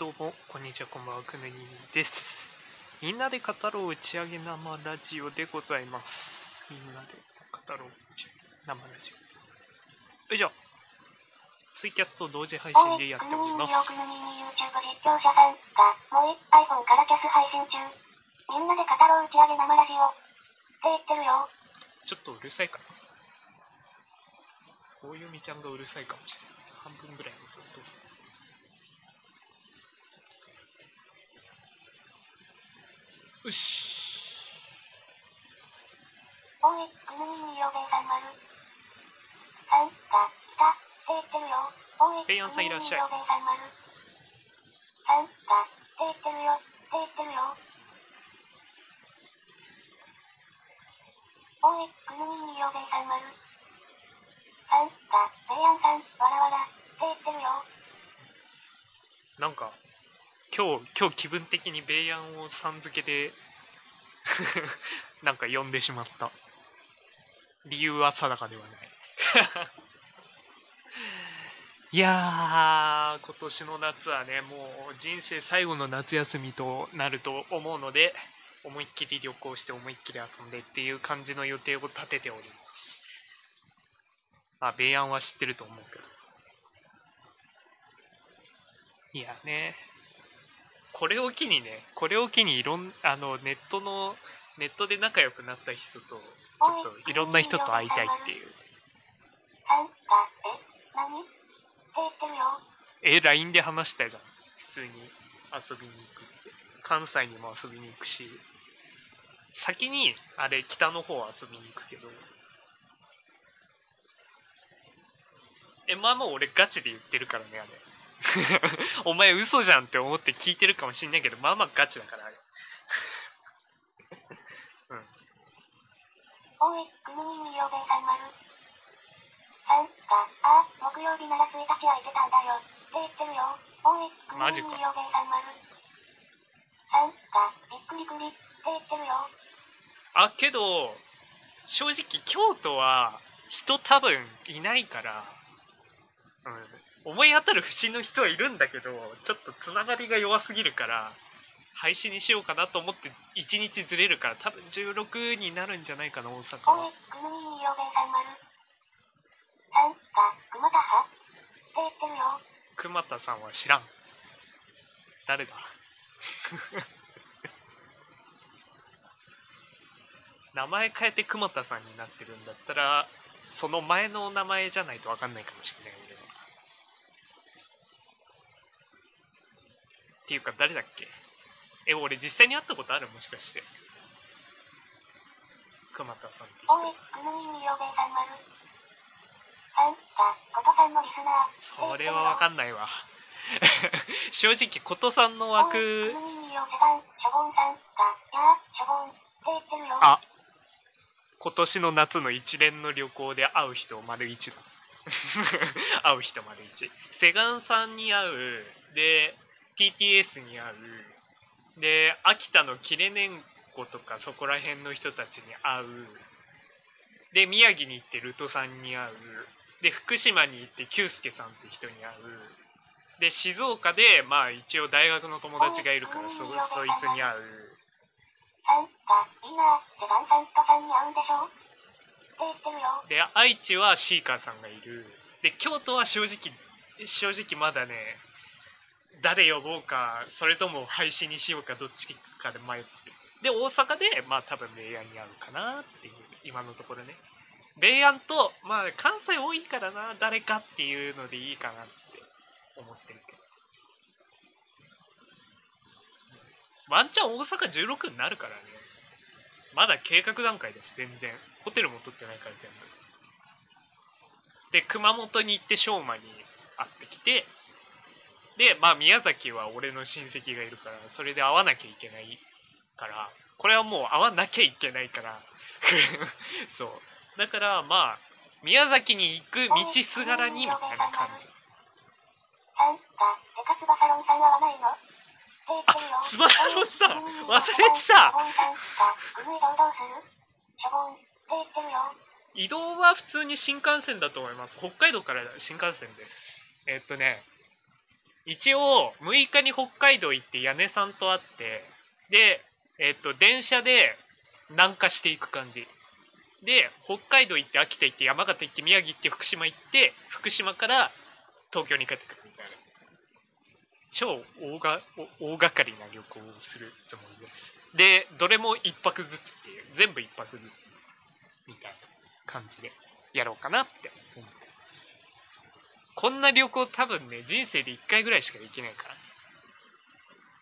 どうも、こんにちは、こんばんは、くぬにです。みんなで語ろう打ち上げ生ラジオでございます。みんなで語ろう打ち上げ生ラジオ。よいしょ。ツイキャスと同時配信でやっております。YouTube 実況者さんがもう iPhone からキャス配信中。みんなで語ろう打ち上げ生ラジオ。って言ってるよ。ちょっとうるさいかな。大読みちゃんがうるさいかもしれない。半分ぐらいの音ですね。よし。おい、くぬみによべいさん丸。さんが、いた、って言ってるよ。おい、ペイヤンさんいらっしゃいさん丸。さんが、って言ってるよ。って言ってるよ。おい、くぬみによべいさん丸。さんが、ペイヤンさん、わらわら、って言ってるよ。なんか今日今日気分的にベイヤンをさん付けで なんか呼んでしまった。理由は定かではない。いやー今年の夏はねもう人生最後の夏休みとなると思うので思いっきり旅行して思いっきり遊んでっていう感じの予定を立てております。まあベイヤンは知ってると思うけど。いやね、これを機にね、これを機にいろんあのネットのネットで仲良くなった人とちょっといろんな人と会いたいっていう。え、LINE で話したじゃん。普通に遊びに行くって。関西にも遊びに行くし、先にあれ北の方遊びに行くけど。え、まあもう俺ガチで言ってるからね、あれ。お前嘘じゃんって思って聞いてるかもしんないけど、まあまあガチだから、あれ。おい、くぬみによべいさん丸。さんが、あ、木曜日なら1日空いてたんだよ。って言ってるよ。おい、くぬマジかみによべいさん丸。さんが、びっくりくり。って言ってるよ。あけど正直京都は人多分いないから、うん、思い当たる節の人はいるんだけどちょっとつながりが弱すぎるから廃止にしようかなと思って1日ずれるから多分16になるんじゃないかな大阪は。熊田さん？は知らん。誰だ？名前変えて熊田さんになってるんだったらその前の名前じゃないと分かんないかもしれない俺はっていうか誰だっけ？え俺実際に会ったことある？もしかして。熊田さんって。人おい、くぬみによべいさん丸。さんが、ことさんのリスナー。それは分かんないわ。正直琴さんの枠。おい、くぬみによべさん、しょぼんさんが、やあ、しょぼん。って言ってるよ。あ。今年の夏の一連の旅行で会う人丸一だ。会う人丸一。セガンさんに会う。で TTS に会うで秋田のキレネンコとかそこら辺の人たちに会う。で宮城に行ってルトさんに会う。で福島に行って久介さんって人に会う。で静岡でまあ一応大学の友達がいるからそそいつに会う。で愛知はシーカーさんがいる。で京都は正直正直まだね誰呼ぼうかそれとも廃止にしようかどっちかで迷ってる。で大阪でまあ多分ベイヤンに会うかなっていう今のところね。ベイヤンとまあ関西多いからな誰かっていうのでいいかなって思ってるけど。ワンチャン大阪16になるからね。まだ計画段階です全然。ホテルも取ってないから全部。で熊本に行って翔馬に会ってきてでまあ宮崎は俺の親戚がいるからそれで会わなきゃいけないからこれはもう会わなきゃいけないから そうだからまあ宮崎に行く道すがらにみたいな感じさんが、デカスバサロンさんは会わないのって言ってるよ。スバサロンさん忘れてた。移動は普通に新幹線だと思います北海道から新幹線ですえっとね一応6日に北海道行って屋根さんと会ってでえっと電車で南下していく感じ。で北海道行って秋田行って山形行って宮城行って福島行って福島から東京に帰ってくるみたいな。超大が大掛かりな旅行をするつもりです。でどれも1泊ずつっていう全部1泊ずつみたいな感じでやろうかなって思ってこんな旅行多分ね人生で1回ぐらいしかできないから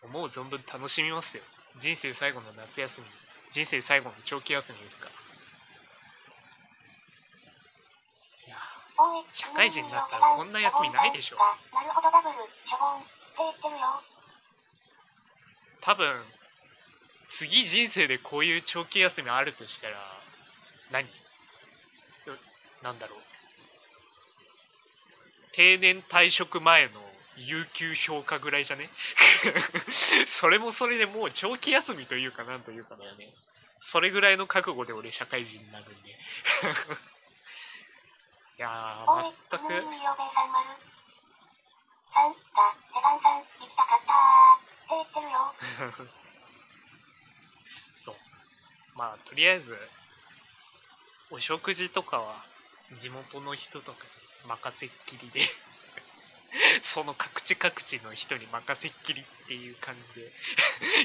思う存分楽しみますよ。人生最後の夏休み人生最後の長期休みですから。いや社会人になったらこんな休みないでしょ。なるほど。ダブル、しょぼんって言ってるよ。多分次人生でこういう長期休みあるとしたら何うなんだろう定年退職前の有給評価ぐらいじゃね？それもそれでもう長期休みというかなんというかだよね。それぐらいの覚悟で俺社会人になるんで。いやー、全く。そう。まあとりあえずお食事とかは地元の人とかに任せっきりで その各地各地の人に任せっきりっていう感じで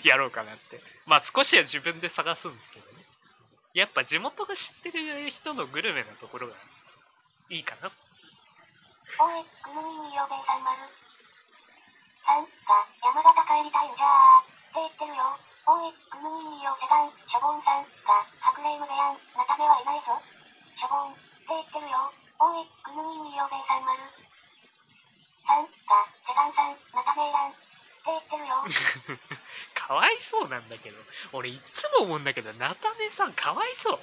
やろうかなってまあ少しは自分で探すんですけどねやっぱ地元が知ってる人のグルメなところがいいかなおい、くぬみよべさん丸。さんが、山形帰りたいんじゃーって言ってるよ。おい、くぬみよセガン、しょぼんさんが、ハクレームでやん、ナタベはいないぞ。しょぼんって言ってるよ。おい、くぬみよべさん丸。さんが、セガンさん、ナタベーランって言ってるよ。かわいそうなんだけど俺いつも思うんだけど菜種さんかわいそう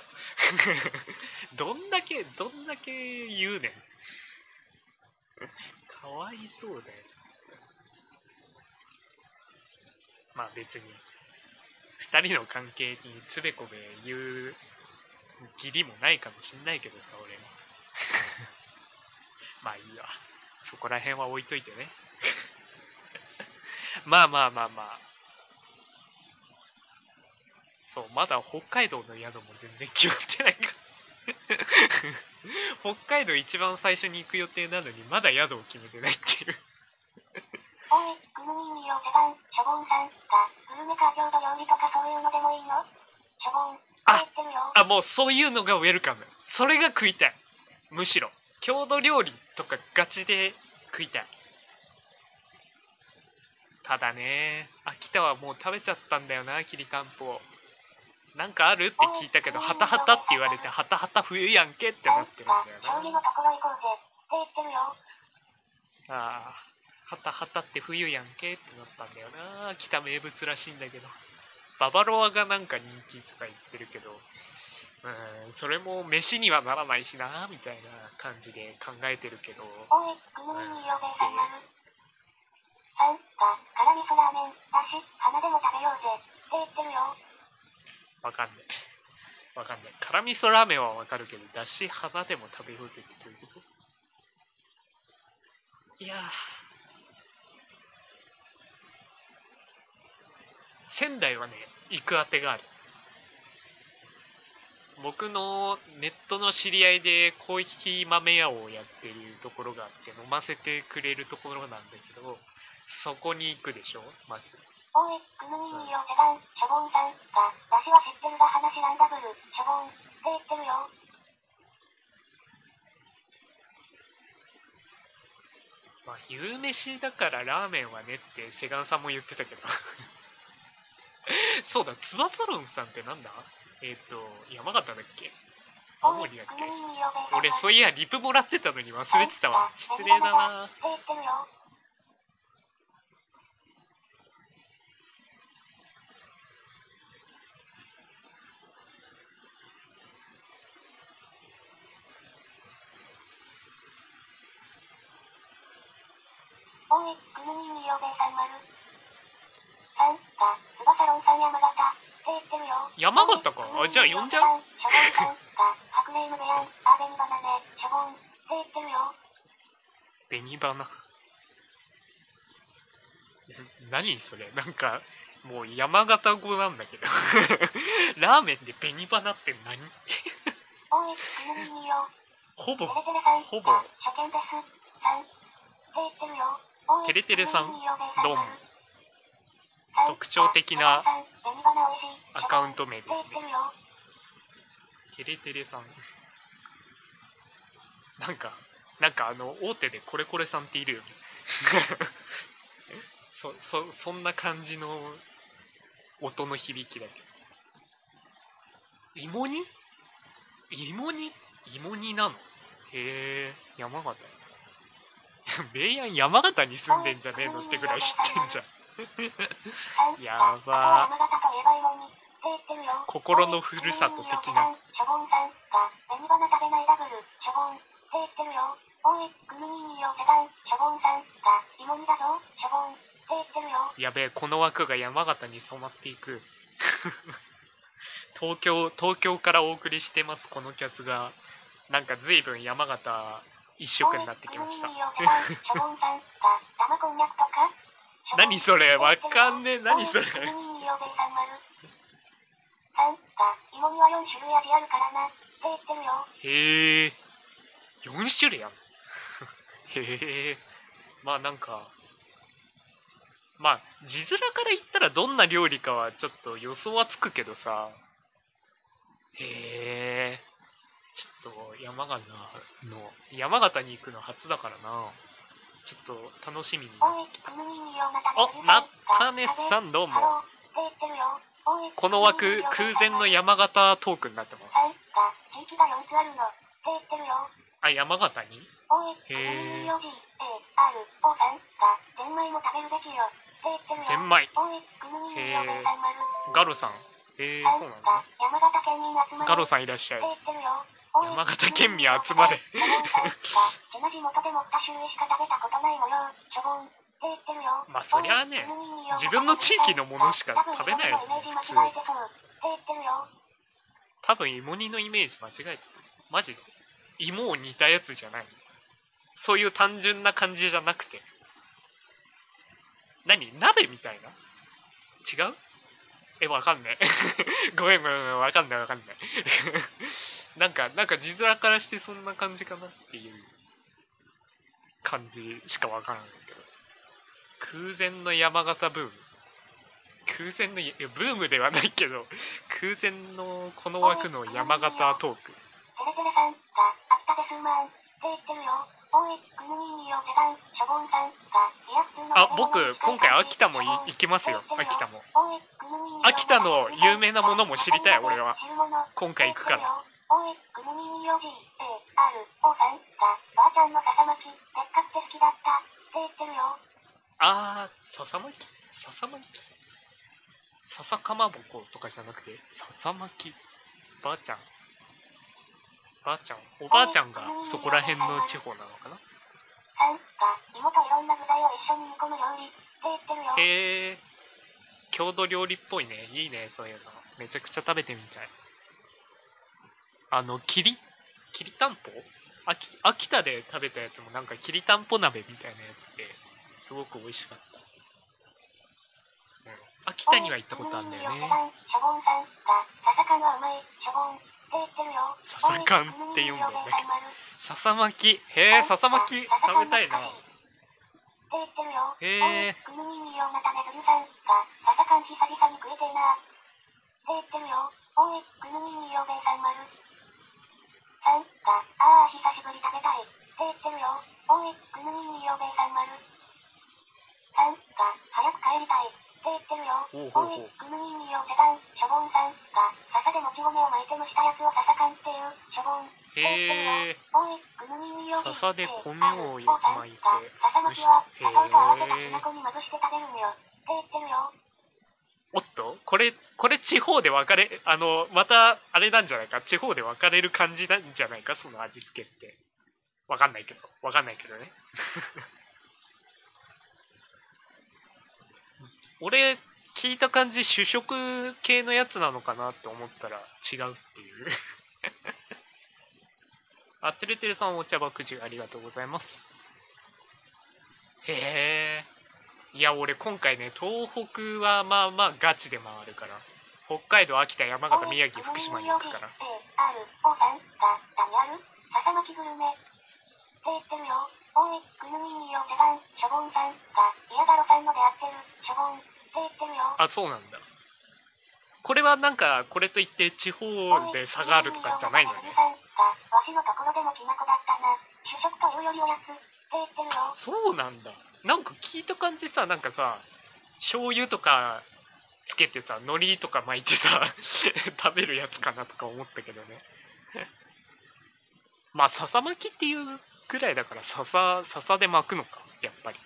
どんだけどんだけ言うねんかわいそうだよまあ別に2人の関係につべこべ言う義理もないかもしんないけどさ俺は まあいいわそこら辺は置いといてね。まあまあまあまあ。そうまだ北海道の宿も全然決まってないから。北海道一番最初に行く予定なのにまだ宿を決めてないっていう。おい、よさんが、グルメか郷土料理とかそういうのでもいいのしょぼんって言ってるよ。あもうそういうのがウェルカム。それが食いたいむしろ郷土料理とかガチで食いたいただね秋田はもう食べちゃったんだよなきりたんぽなんかあるって聞いたけどハタハタって言われてハタハタ冬やんけってなってるんだよな。ああ、ハタハタって冬やんけってなったんだよな。秋田名物らしいんだけど。ババロアがなんか人気とか言ってるけど、うん、それも飯にはならないしな、みたいな感じで考えてるけど、おい、くぬみよべさん丸。さんが、辛味噌ラーメンだし、花でも食べようぜって言ってるよ。わかんねえ。わかんねえ。辛味噌ラーメンはわかるけど、だし、花でも食べようぜってどういうこと？いやー。仙台はね、行くあてがある。僕のネットの知り合いでコーヒー豆屋をやってるところがあって飲ませてくれるところなんだけどそこに行くでしょ？まずおい、くぬみよセガン、しょぼんさんが、だしは知ってるが話らんダブル、しょぼんって言ってるよ。まあ夕飯だからラーメンはねってセガンさんも言ってたけど そうだつばサロンさんってなんだ？えっ、と山形だっけ？青森だっけ？俺そういやリプもらってたのに忘れてたわ。失礼だな。おい、くぬみよべさん丸。山形。か？あじゃあ呼んじゃう？ショボンさんが、ハクレームでやん、あべんバナネ、ショボンって言ってるよ。紅花何それ？なんかもう山形語なんだけど ラーメンで紅花って何？おい、ほぼ、ほぼ。テレテレさんくぬみによべいさんどうも特徴的なアカウント名ですね。て言ってるよ。テレテレさん。なんかなんかあの大手でコレコレさんっているよね。そそそんな感じの音の響きだけど。芋煮？芋煮？芋煮なの？へえ山形。ベイヤン山形に住んでんじゃねえのってぐらい知ってんじゃん。やば心のふるさと的な。やべえ、この枠が山形に染まっていく。東京、東京からお送りしてます、このキャスが。なんか随分山形一色になってきました。何それわかんねえ。何それ。おいくぬみによべさん丸さんが芋煮は4種類味あるからな。って言ってるよ。へえ。4種類ある へえ。まあなんかまあ字面から言ったらどんな料理かはちょっと予想はつくけどさ。へえ。ちょっと山形の山形に行くの初だからなちょっと楽しみになってきた。くぬみによなたあなったねさんどうも。この枠空前の山形トークになってます。さんが地域が4つあるのって言ってるよ。あ山形に？へー。ぬみによ G、A、R、O さんがゼンマイ。も食べるべきよって言ってるよ。ゼンマイおい、くぬみによべさん丸ガロさん。へえそうなんだ。ガロさんいらっしゃい山形県民集まれしょぼんさんが地な地元でも2種類しか食べたことない模様。しょぼんって言ってるよ。まあそりゃあね自分の地域のものしか食べないよね多分普通芋煮のイメージ間違えてそうって言ってるよ。多分芋煮のイメージ間違えてるマジで芋を煮たやつじゃないそういう単純な感じじゃなくて何？鍋みたいな？違う？えわかんない。ごめんごめんごめんわかんないわかんない。なんかなんか字面からしてそんな感じかなっていう感じしかわからないけど。空前の山形ブーム。空前のいやブームではないけど空前のこの枠の山形トーク。テレテレさんが秋田で数万って言ってるよ。あ僕今回秋田もい行きますよ。秋田も。秋田の有名なものも知りたい俺は。今回行くから。あちゃんの笹巻きでっかくて好きだった。って言ってるよ。あー笹巻？き笹巻？き笹かまぼことかじゃなくて笹巻きばあちゃんばあちゃんおばあちゃんがそこら辺の地方なのかな？さんが芋といろんな具材を一緒に煮込む料理って言ってるよ。へえ。郷土料理っぽいね。いいねそういうの。めちゃくちゃ食べてみたい。あのきりきりたんぽ？秋秋田で食べたやつもなんかきりたんぽ鍋みたいなやつですごく美味しかった、うん、秋田には行ったことあるんだよね。笹缶って読んだんだけど笹巻き。へえ笹巻き。食べたいな。へえおいくぬみにようなためぐるさんが笹缶久々に食えてえな。って言ってるよ。おいくぬみによべいさん丸。さんがああ久しぶり食べたい。って言ってるよ。おいくぬみによべいさん丸。さんが早く帰りたい。って言ってるよ。ほうほうほうおいくぬみによせさんが笹でもち米を巻いて蒸したやつを笹缶っていうしょぼん。へえ笹で米を巻いて笹巻きは砂糖と合わせたきな粉にまぶして食べるんよって言ってるよ。おっとこれこれ地方で分かれあのまたあれなんじゃないか地方で分かれる感じなんじゃないかその味付けって分かんないけど分かんないけどね俺聞いた感じ主食系のやつなのかなって思ったら違うっていう。あてるてるさんお茶爆樹ありがとうございます。へえ。いや俺今回ね東北はまあまあガチで回るから。北海道秋田山形宮城福島に行くから。A、R、O さんが、何あそうなんだ。これはなんかこれといって地方で差があるとかじゃないのね。そうなんだ。なんか聞いた感じさなんかさ醤油とかつけてさ海苔とか巻いてさ 食べるやつかなとか思ったけどね。まあ笹巻きっていうぐらいだから笹笹で巻くのかやっぱり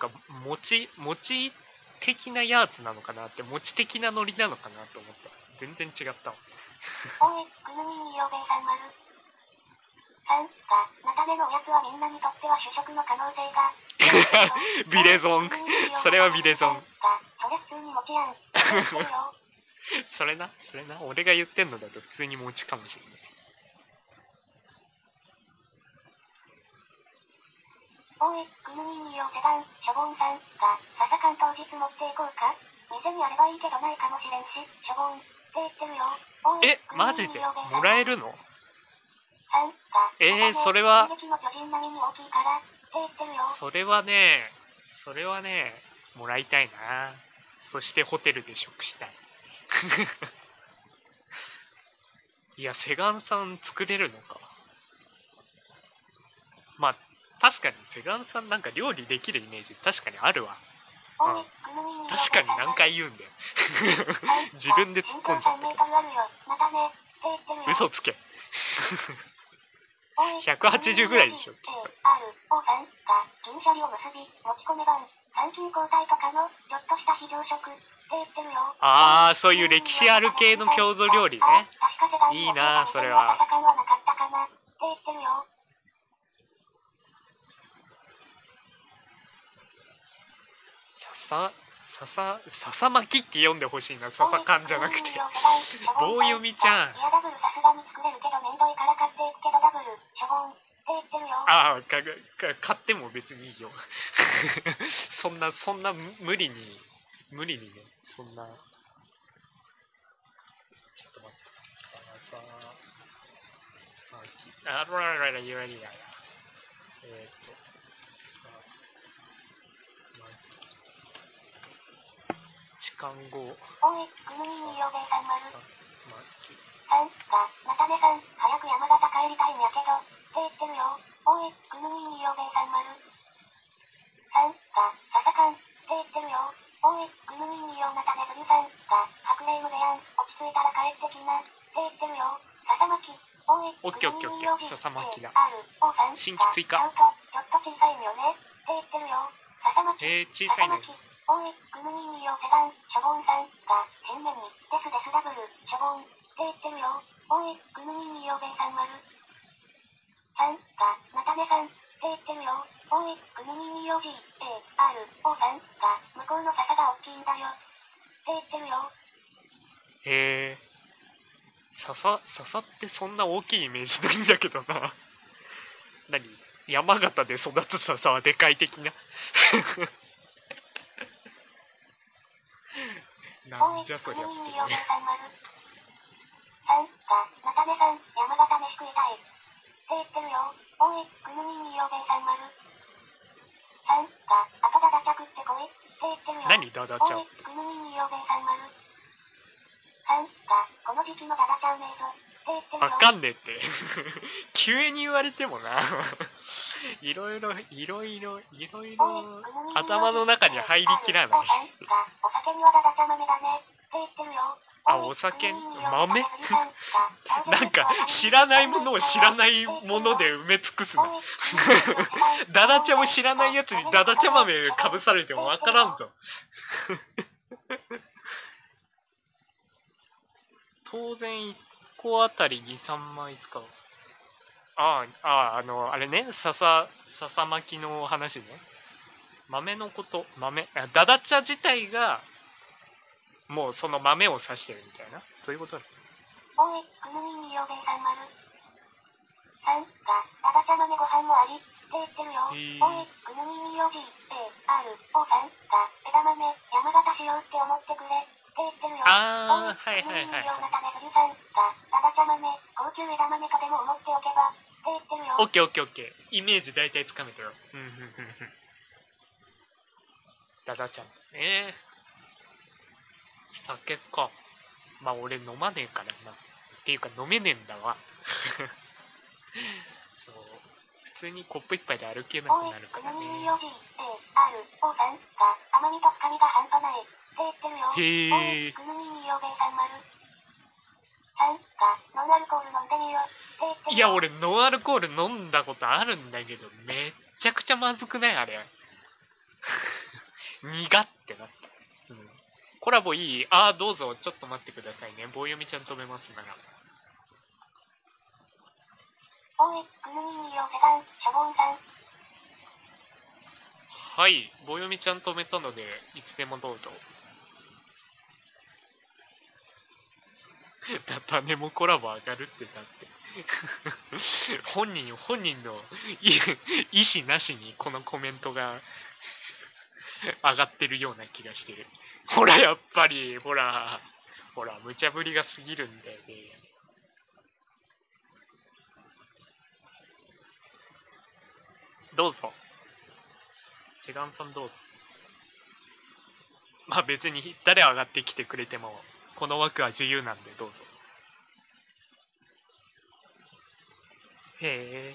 か餅餅的なやつなのかなって餅的な海苔なのかなと思った。全然違ったわ。おい、ぐぬみいよべいさん丸。さんが、菜種のおやつはみんなにとっては主食の可能性が。ビレゾン。それはビレゾン。が、それ普通に餅やん。それ なそれな。俺が言ってんのだと普通に餅かもしれないおい、ぐぬみいよセガン、ショボンさんが、笹缶当日持っていこうか？店にあればいいけどないかもしれんし、ショボン。って言ってるよ。おいえマジで？もらえるの？えーそれは？それはねそれはねもらいたいなそしてホテルで食したい いやセガンさん作れるのかまあ確かにセガンさんなんか料理できるイメージ確かにあるわ。おいぐぬみいよ確かに何回言うんだよ。自分で突っ込んじゃったけ。ど身長3メートルある。よ。またね。って言ってるよ。嘘つけおい180ぐらいでしょきっと。ああそういう歴史ある系の郷土料理ね。いいなそれは朝感はなかったかなって言ってるよ。笹笹笹巻きって読んでほしいな。笹缶じゃなくて。棒読みちゃん。ああかか買っても別にいいよ。そんなそんな無理に無理にねそんな。ちょっと待って。笹巻きあららららいやいやいやえっ、とさ巻き時間後おい、ぐぬみによべいさん丸。さ巻きさんが、またねさん、早く山形帰りたいんやけど、って言ってるよ。おい、ぐぬみによべいさん丸。さんが、笹かん、って言ってるよ。おい、ぐぬみによまたねずみさんが、白霊無部やん、落ち着いたら帰ってきな、って言ってるよ。笹巻き、おい、オッケーオッケーオッケー笹巻きだ新規追加がちょっと小さいんよね、って言ってるよ。笹巻き、えー、小さいねよセガン、ショボンさんが、新年に、デスデスダブル、ショボン、って言ってるよ。おい、ぐぬみによべいさん丸。さんが、またねさん、って言ってるよ。おい、ぐぬみによ G、A、R、O さんが、向こうの笹が大きいんだよ。って言ってるよ。へえ笹笹ってそんな大きいイメージないんだけどな 何？山形で育つ笹はでかい的な？なんじゃそりゃっていうおい、ぐぬみによべいねさん丸。さんが、またねさん、山形飯食いたい。って言ってるよ。おい、くぬみによべさん丸。さんが、後だだちゃ食ってこい。って言ってるよ。何ダダちゃん？おい、ぐぬみによべいさん丸。さんが、この時期のダダちゃうねえぞ。って言ってるよ。わかんねえって。急に言われてもな。いろいろいろいろいろいろ頭の中に入りきらない。あお酒豆？なんか知らないものを知らないもので埋め尽くすな。ダダ茶を知らないやつにダダ茶豆かぶされてもわからんぞ。当然1個あたり23枚使う。あああああのあれね笹笹巻きの話ね。豆のこと豆あダダ茶自体がもうその豆を指してるみたいな。そういうことね。おい、ぐぬみによべいさん丸。さんが、ダダちゃ豆ご飯もあり、って言ってるよ。おい、くぬみにおじ、A、R、O さんが、枝豆、山形しようって思ってくれ。って言ってるよ。あーはいはいはいくぬみにようなため藤さん。が、だだちゃ豆、高級枝豆とでも思っておけば。って言ってるよ。オッケーオッケーオッケー。イメージ大体つかめたよ。うんうんうんうんダダちゃん。ええ酒か。まあ俺飲まねえからな。っていうか飲めねえんだわ。そう。普通にコップ一杯で歩けなくなる、からね。へおえノンアルコール飲んでみよ。って言ってるよ。いや俺ノンアルコール飲んだことあるんだけどめっちゃくちゃまずくない？あれ。苦ってなった、うん、コラボいい？ああどうぞ。ちょっと待ってくださいね。棒読みちゃん止めますなら、はい。棒読みちゃん止めたのでいつでもどうぞ。種もコラボ上がるってだって。本人本人の意意思なしにこのコメントが 上がってるような気がしてる。ほらやっぱりほらほら無茶ぶりが過ぎるんだよね。どうぞ。セガンさんどうぞ。まあ別に誰上がってきてくれてもこの枠は自由なんでどうぞ。へえ。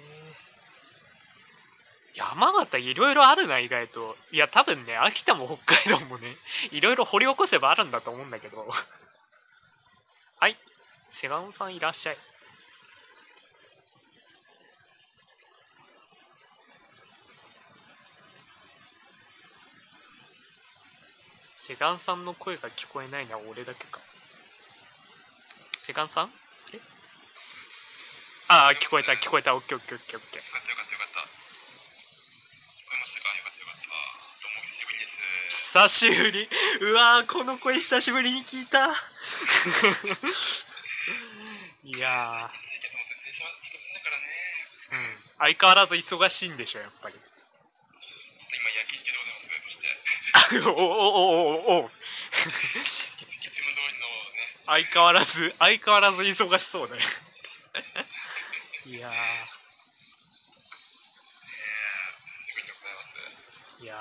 山形いろいろあるな意外と。いや多分ね秋田も北海道もね いろいろ掘り起こせばあるんだと思うんだけど。はい。セガンさんいらっしゃい。セガンさんの声が聞こえないのは俺だけか。セガンさん？え？ああ、聞こえた、聞こえた。オッケーオッケーオッケーオッケー。よかったよかったよかった。聞こえましたかよかったよかった。どうも久しぶりです。久しぶり。うわー、この声久しぶりに聞いた。いや。ー、うん。相変わらず忙しいんでしょ、やっぱり。ちょっと今夜勤中でございますね。そして、あ おおおおおおいついつも通りのね、相変わらず、相変わらず忙しそうだよ。いやいや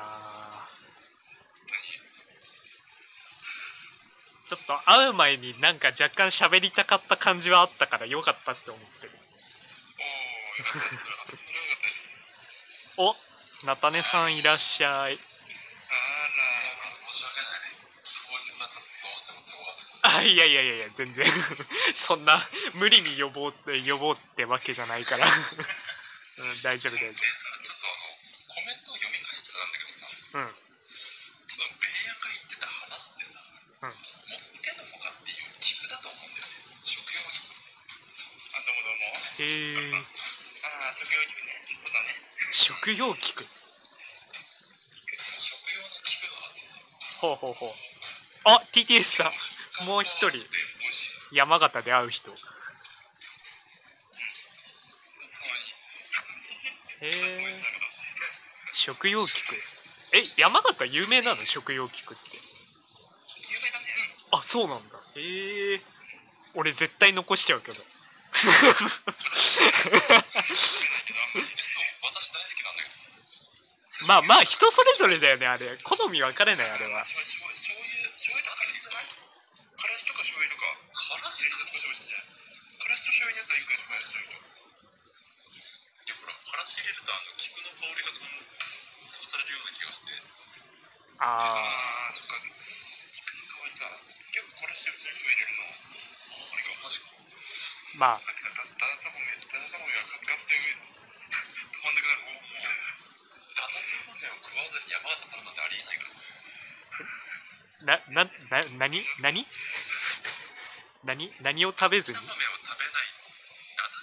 ちょっと会う前になんか若干喋りたかった感じはあったからよかったって思ってる。おっ菜種 さんいらっしゃい。いやいやいやいや、全然。そんな無理に呼ぼうって、呼ぼうってわけじゃないから。うん、大丈夫大丈でさ、ちょっとあの、コメントを読み返してたんだけどさ、夫。うん。そのベイヤが言ってた花ってさ、うん持ってんのかっていう菊だと思うんだよね。食用菊。あ、どうもどうも。へえ。ああ、食用菊ね。そうだね。食用菊。食用の菊があってさ。ほうほうほう。あ、TTS さん。もう一人。山形で会う人。へえ。食用菊。え、山形有名なの？食用菊って。あ、そうなんだ。へえ。俺絶対残しちゃうけど。まあまあ人それぞれだよねあれ好み分かれないあれは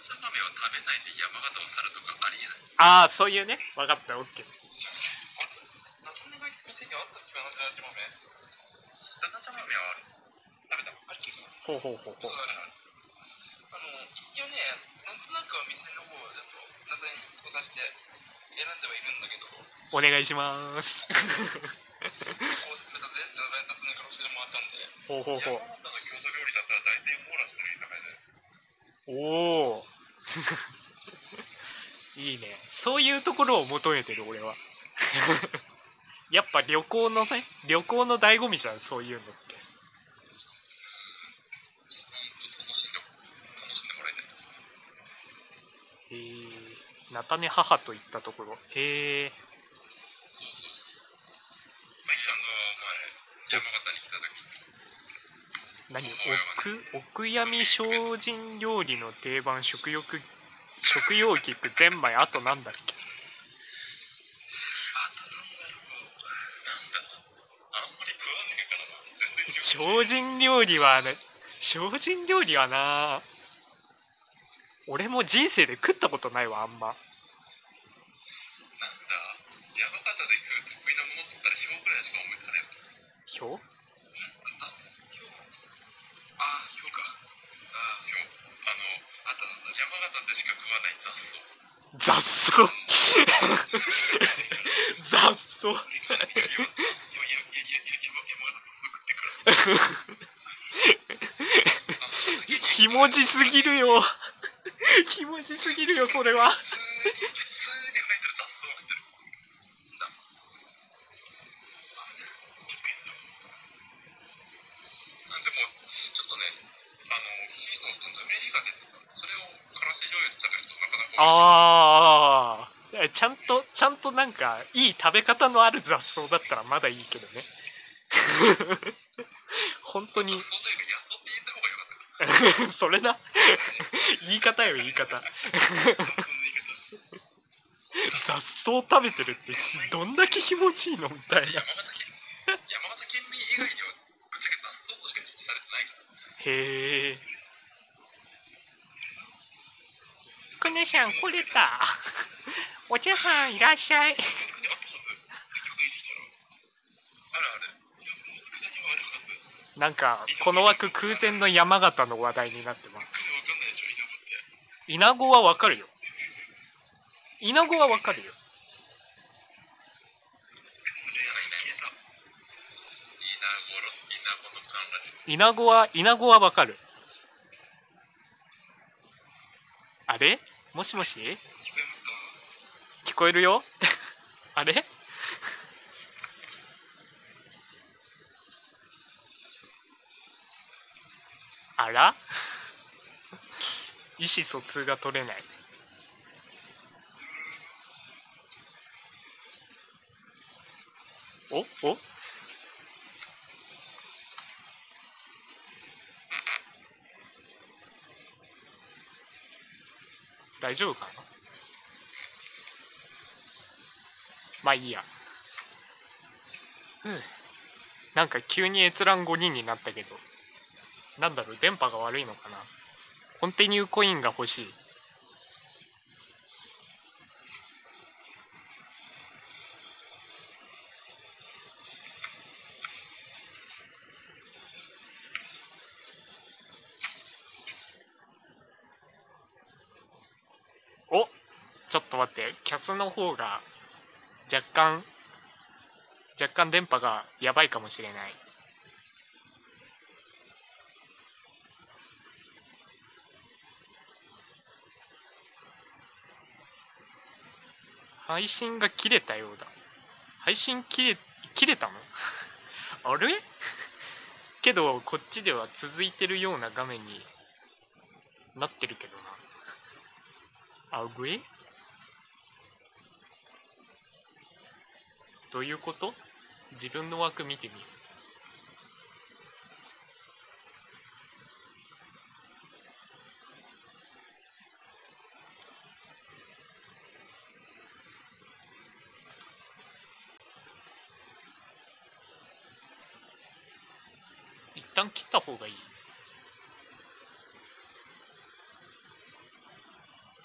ちゃ豆を食べないで山形を去るとかあ。あそういうね分かった OK あれナトネが行った店にもらったんで。ほうほうほう。おお いいね。そういうところを求めてる俺は。やっぱ旅行のね旅行の醍醐味じゃんそういうのって。え菜種母といったところ。へえそうそうそうまいちゃんが前山形に来た時何？奥奥闇精進料理の定番食欲食用菊ゼンマイあとなんだっけ？精進料理はね精進料理はな俺も人生で食ったことないわあんま。なんだ山形で食う得意なものっつったら塩ぐらいしか思いつかねえぞひょああ塩かああ塩あのあと山形でしか食わない雑草。雑草。ひもじすぎるよ。ひもじすぎるよそれは。ああちゃんとちゃんとなんかいい食べ方のある雑草だったらまだいいけどね。本当に。それな。言い方よ言い方。ら雑草の言い方。雑草食べてるってどんだけ気持ちいいのみたいな。山形県山形県民以外ではぶっちゃけ雑草としか認識されてないから。へえ。くねさん来れたお茶さんいらっしゃい。なんかこの枠空前の山形の話題になってます。イナゴはわかるよ。イナゴはわかるよ。イナゴはイナゴはわかる。あれ？もしもし？こえるよ？あれ？あら？意思疎通が取れない。お？お？大丈夫かな？まあいいや。うん。なんか急に閲覧5人になったけど、なんだろう、電波が悪いのかな。コンティニューコインが欲しい。おちょっと待って、キャスの方が若干、若干電波がやばいかもしれない。配信が切れたようだ。配信切れ、切れたの？あれ？けど、こっちでは続いてるような画面になってるけどな。あぐどういうこと？自分の枠見てみる。一旦切った方がいい。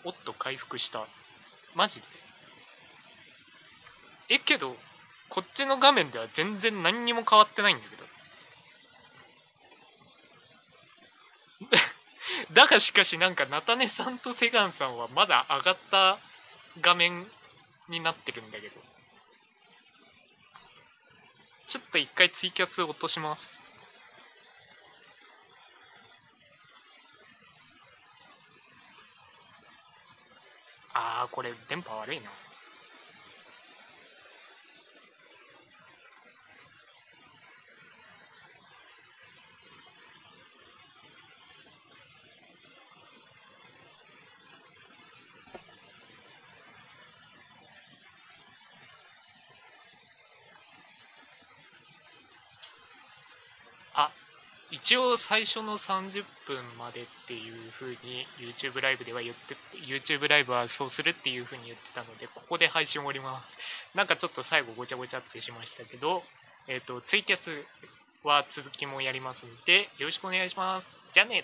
おっと回復した。マジで？え、けど、こっちの画面では全然何にも変わってないんだけど。だがしかしなんか菜種さんとセガンさんはまだ上がった画面になってるんだけど。ちょっと一回ツイキャス落とします。ああ、これ電波悪いな。一応最初の30分までっていうふうに YouTube ライブでは言って YouTube ライブはそうするっていうふうに言ってたのでここで配信終わります。なんかちょっと最後ごちゃごちゃってしましたけどえっ、とツイキャスは続きもやりますのでよろしくお願いします。じゃあね。